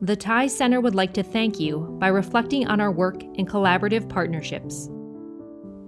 The TIES Center would like to thank you by reflecting on our work in collaborative partnerships.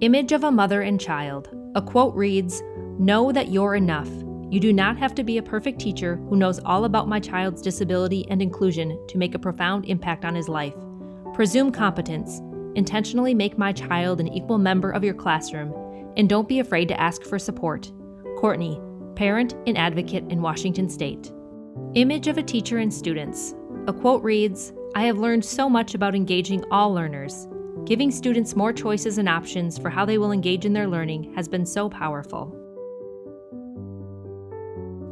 Image of a mother and child. A quote reads Know that you're enough. You do not have to be a perfect teacher who knows all about my child's disability and inclusion to make a profound impact on his life. Presume competence. Intentionally make my child an equal member of your classroom, and don't be afraid to ask for support. Courtney, parent and advocate in Washington State. Image of a teacher and students. A quote reads I have learned so much about engaging all learners. Giving students more choices and options for how they will engage in their learning has been so powerful.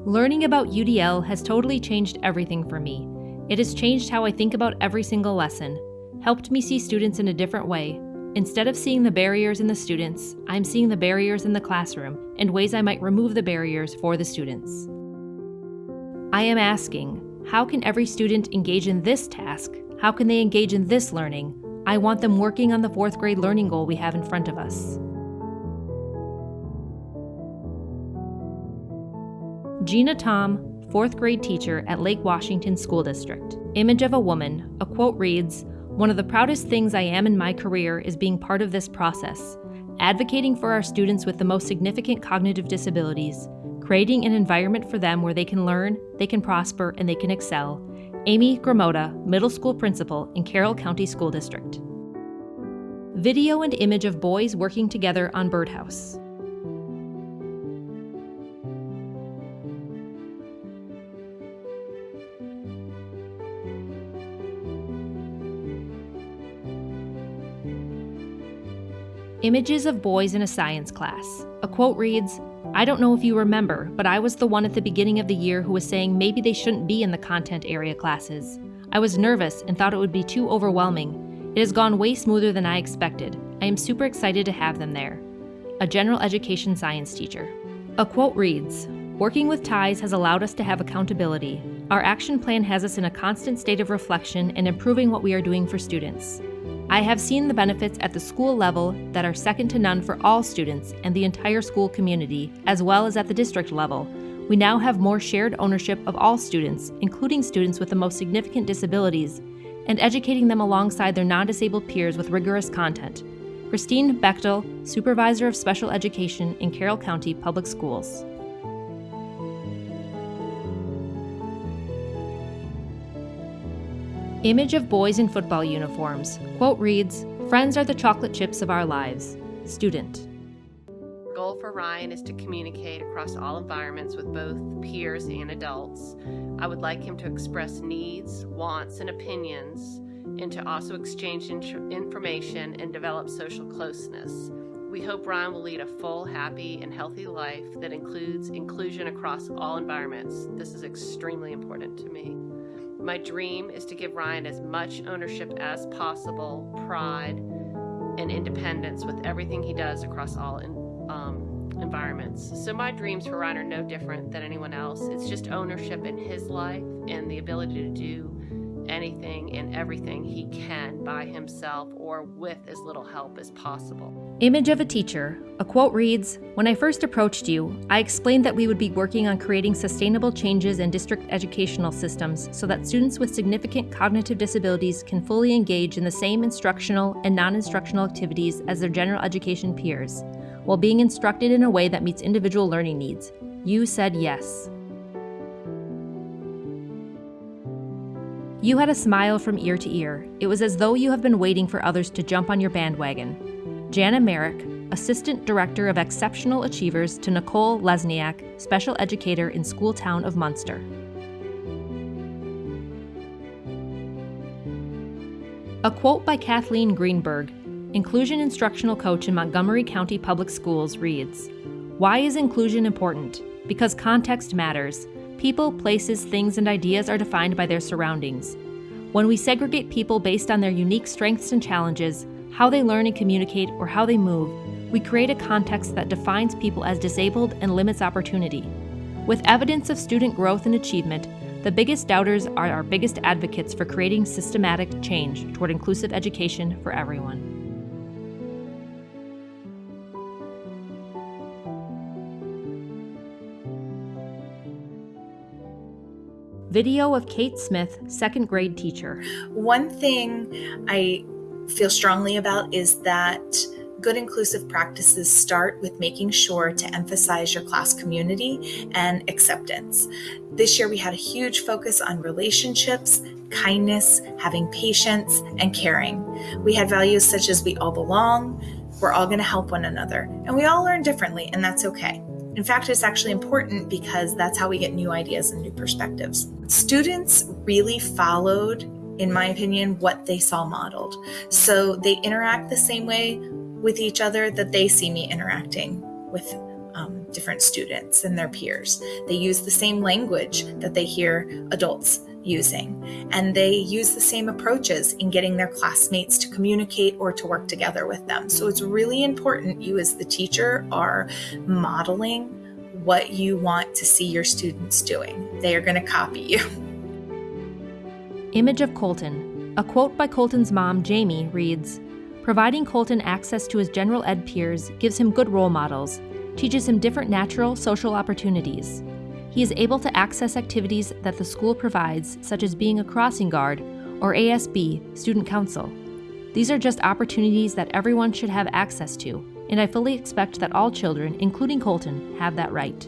Learning about UDL has totally changed everything for me. It has changed how I think about every single lesson, helped me see students in a different way. Instead of seeing the barriers in the students, I'm seeing the barriers in the classroom and ways I might remove the barriers for the students. I am asking, how can every student engage in this task? How can they engage in this learning? I want them working on the fourth grade learning goal we have in front of us. Gina Tom, fourth grade teacher at Lake Washington School District. Image of a woman. A quote reads One of the proudest things I am in my career is being part of this process, advocating for our students with the most significant cognitive disabilities, creating an environment for them where they can learn, they can prosper, and they can excel. Amy Gramota, middle school principal in Carroll County School District. Video and image of boys working together on birdhouse. Images of boys in a science class. A quote reads I don't know if you remember, but I was the one at the beginning of the year who was saying maybe they shouldn't be in the content area classes. I was nervous and thought it would be too overwhelming. It has gone way smoother than I expected. I am super excited to have them there. A general education science teacher. A quote reads Working with TIES has allowed us to have accountability. Our action plan has us in a constant state of reflection and improving what we are doing for students. I have seen the benefits at the school level that are second to none for all students and the entire school community, as well as at the district level. We now have more shared ownership of all students, including students with the most significant disabilities, and educating them alongside their non disabled peers with rigorous content. Christine Bechtel, Supervisor of Special Education in Carroll County Public Schools. Image of boys in football uniforms. Quote reads Friends are the chocolate chips of our lives. Student. Goal for Ryan is to communicate across all environments with both peers and adults. I would like him to express needs, wants, and opinions, and to also exchange information and develop social closeness. We hope Ryan will lead a full, happy, and healthy life that includes inclusion across all environments. This is extremely important to me. My dream is to give Ryan as much ownership as possible, pride, and independence with everything he does across all in, um, environments. So, my dreams for Ryan are no different than anyone else. It's just ownership in his life and the ability to do anything and everything he can by himself or with as little help as possible. Image of a teacher. A quote reads When I first approached you, I explained that we would be working on creating sustainable changes in district educational systems so that students with significant cognitive disabilities can fully engage in the same instructional and non instructional activities as their general education peers, while being instructed in a way that meets individual learning needs. You said yes. You had a smile from ear to ear. It was as though you have been waiting for others to jump on your bandwagon. Jana Merrick, Assistant Director of Exceptional Achievers to Nicole Lesniak, Special Educator in School Town of Munster. A quote by Kathleen Greenberg, Inclusion Instructional Coach in Montgomery County Public Schools, reads Why is inclusion important? Because context matters. People, places, things, and ideas are defined by their surroundings. When we segregate people based on their unique strengths and challenges, how they learn and communicate, or how they move, we create a context that defines people as disabled and limits opportunity. With evidence of student growth and achievement, the biggest doubters are our biggest advocates for creating systematic change toward inclusive education for everyone. Video of Kate Smith, second grade teacher. One thing I feel strongly about is that good inclusive practices start with making sure to emphasize your class community and acceptance. This year, we had a huge focus on relationships, kindness, having patience, and caring. We had values such as we all belong, we're all going to help one another, and we all learn differently, and that's okay. In fact, it's actually important because that's how we get new ideas and new perspectives. Students really followed, in my opinion, what they saw modeled. So they interact the same way with each other that they see me interacting with um, different students and their peers. They use the same language that they hear adults using, and they use the same approaches in getting their classmates to communicate or to work together with them. So it's really important you, as the teacher, are modeling what you want to see your students doing. They are going to copy you. Image of Colton. A quote by Colton's mom, Jamie, reads Providing Colton access to his general ed peers gives him good role models, teaches him different natural social opportunities. He is able to access activities that the school provides, such as being a crossing guard or ASB, Student Council. These are just opportunities that everyone should have access to, and I fully expect that all children, including Colton, have that right.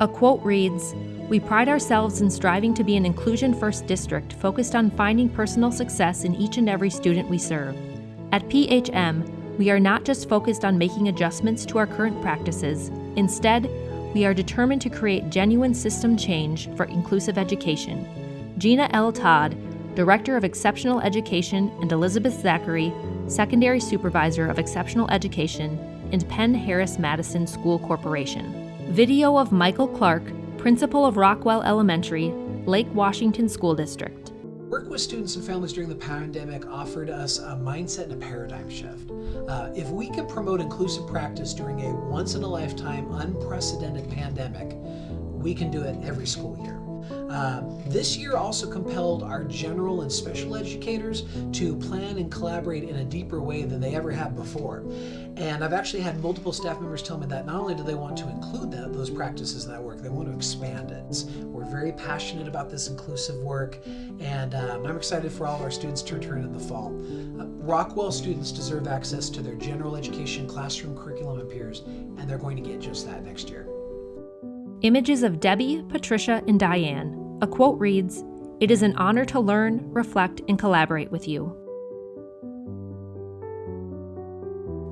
A quote reads We pride ourselves in striving to be an inclusion first district focused on finding personal success in each and every student we serve. At PHM, we are not just focused on making adjustments to our current practices, instead, we are determined to create genuine system change for inclusive education. Gina L. Todd, Director of Exceptional Education, and Elizabeth Zachary, Secondary Supervisor of Exceptional Education, and Penn Harris Madison School Corporation. Video of Michael Clark, principal of Rockwell Elementary, Lake Washington School District. Work with students and families during the pandemic offered us a mindset and a paradigm shift. Uh, if we can promote inclusive practice during a once in a lifetime, unprecedented pandemic, we can do it every school year. Uh, this year also compelled our general and special educators to plan and collaborate in a deeper way than they ever have before. And I've actually had multiple staff members tell me that not only do they want to include that, those practices in that work, they want to expand it. We're very passionate about this inclusive work, and um, I'm excited for all of our students to return in the fall. Uh, Rockwell students deserve access to their general education classroom curriculum and peers, and they're going to get just that next year. Images of Debbie, Patricia, and Diane. A quote reads It is an honor to learn, reflect, and collaborate with you.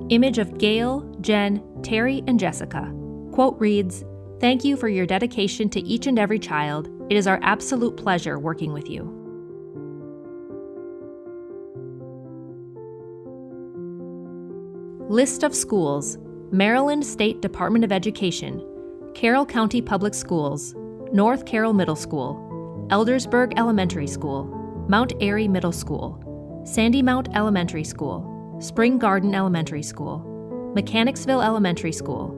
Image of Gail, Jen, Terry, and Jessica. Quote reads Thank you for your dedication to each and every child. It is our absolute pleasure working with you. List of schools Maryland State Department of Education, Carroll County Public Schools, North Carroll Middle School, Eldersburg Elementary School, Mount Airy Middle School, Sandy Mount Elementary School, Spring Garden Elementary School, Mechanicsville Elementary School,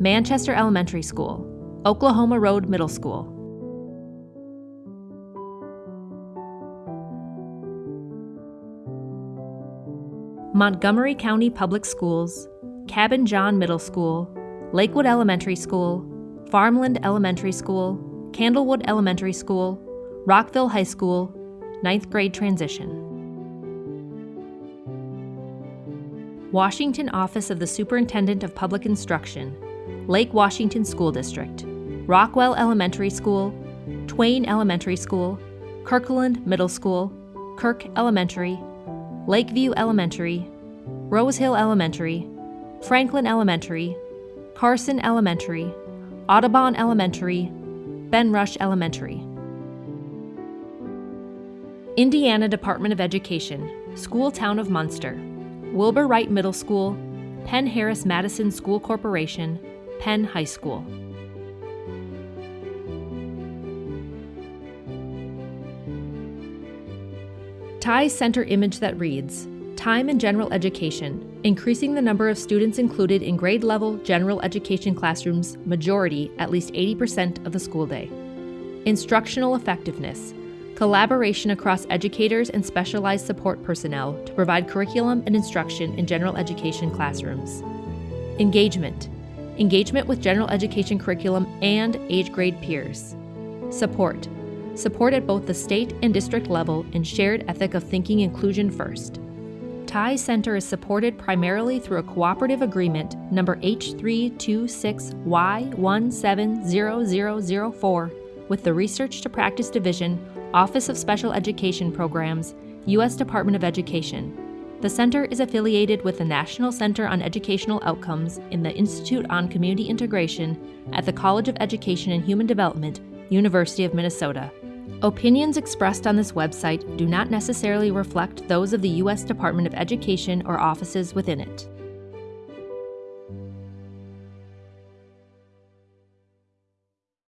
Manchester Elementary School, Oklahoma Road Middle School. Montgomery County Public Schools, Cabin John Middle School, Lakewood Elementary School, Farmland Elementary School, Candlewood Elementary School, Rockville High School, ninth grade transition. Washington Office of the Superintendent of Public Instruction, Lake Washington School District, Rockwell Elementary School, Twain Elementary School, Kirkland Middle School, Kirk Elementary, Lakeview Elementary, Rose Hill Elementary, Franklin Elementary, Carson Elementary, Audubon Elementary, Ben Rush Elementary. Indiana Department of Education, School Town of Munster, Wilbur Wright Middle School, Penn Harris Madison School Corporation, Penn High School. Ties Center image that reads Time in General Education, increasing the number of students included in grade level general education classrooms, majority at least 80% of the school day. Instructional effectiveness, collaboration across educators and specialized support personnel to provide curriculum and instruction in general education classrooms. Engagement, engagement with general education curriculum and age grade peers. Support. Support at both the state and district level in shared ethic of thinking inclusion first. TIES Center is supported primarily through a cooperative agreement number H326Y170004 with the Research to Practice Division, Office of Special Education Programs, U.S. Department of Education. The center is affiliated with the National Center on Educational Outcomes in the Institute on Community Integration at the College of Education and Human Development, University of Minnesota. Opinions expressed on this website do not necessarily reflect those of the U.S. Department of Education or offices within it.